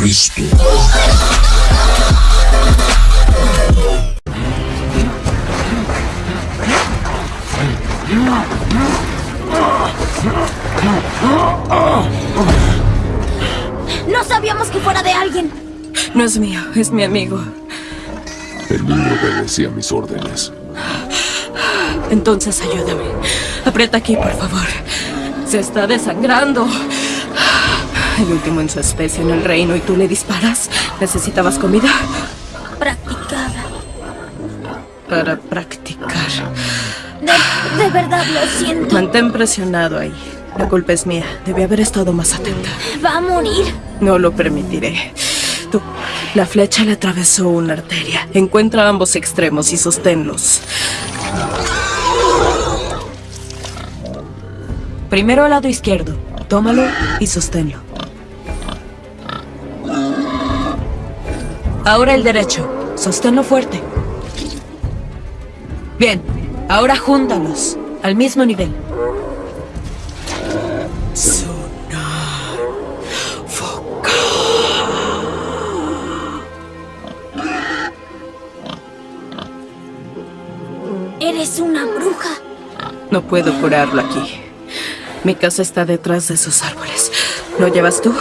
Cristo. No sabíamos que fuera de alguien. No es mío, es mi amigo. El niño obedecía mis órdenes. Entonces ayúdame. Aprieta aquí, por favor. Se está desangrando. El último en su especie en el reino y tú le disparas. ¿Necesitabas comida? Practicada. Para practicar. De, de verdad lo siento. Mantén presionado ahí. La culpa es mía. Debí haber estado más atenta. Va a morir. No lo permitiré. Tú, la flecha le atravesó una arteria. Encuentra ambos extremos y sosténlos. Primero al lado izquierdo. Tómalo y sosténlo. Ahora el derecho. Sosténlo fuerte. Bien. Ahora júntalos. Al mismo nivel. Eres una bruja. No puedo curarlo aquí. Mi casa está detrás de esos árboles. ¿Lo llevas tú?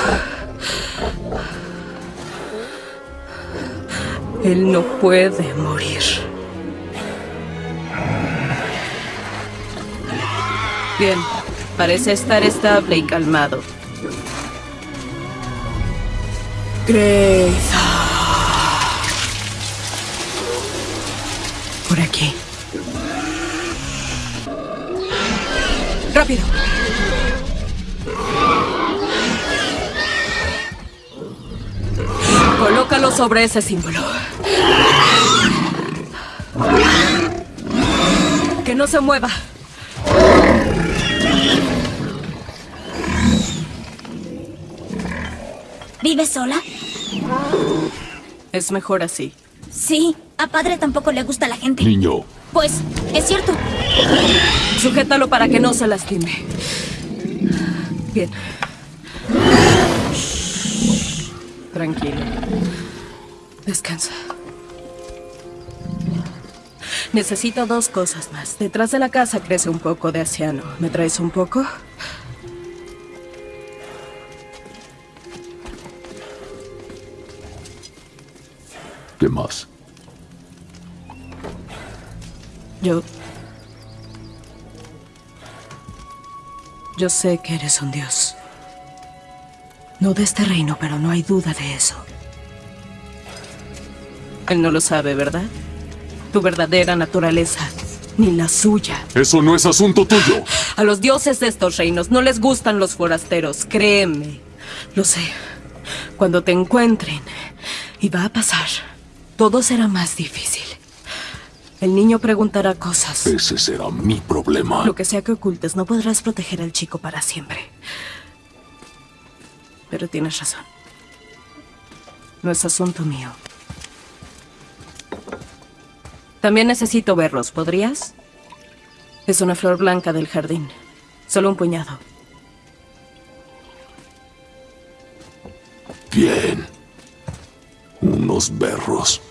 Él no puede morir. Bien, parece estar estable y calmado. Greyza. Por aquí. Rápido. Colócalo sobre ese símbolo. Que no se mueva. ¿Vives sola? Es mejor así. Sí. A padre tampoco le gusta la gente. Niño, Pues, es cierto. Sujétalo para que no se lastime. Bien. Tranquilo. Descansa. Necesito dos cosas más. Detrás de la casa crece un poco de asiano. ¿Me traes un poco? ¿qué más? Yo... Yo sé que eres un dios. No de este reino, pero no hay duda de eso. Él no lo sabe, ¿verdad? Tu verdadera naturaleza, ni la suya. Eso no es asunto tuyo. A los dioses de estos reinos no les gustan los forasteros, créeme. Lo sé. Cuando te encuentren, y va a pasar, todo será más difícil. El niño preguntará cosas. Ese será mi problema. Lo que sea que ocultes, no podrás proteger al chico para siempre. Pero tienes razón. No es asunto mío. También necesito verlos, ¿podrías? Es una flor blanca del jardín. Solo un puñado. Bien. Unos berros.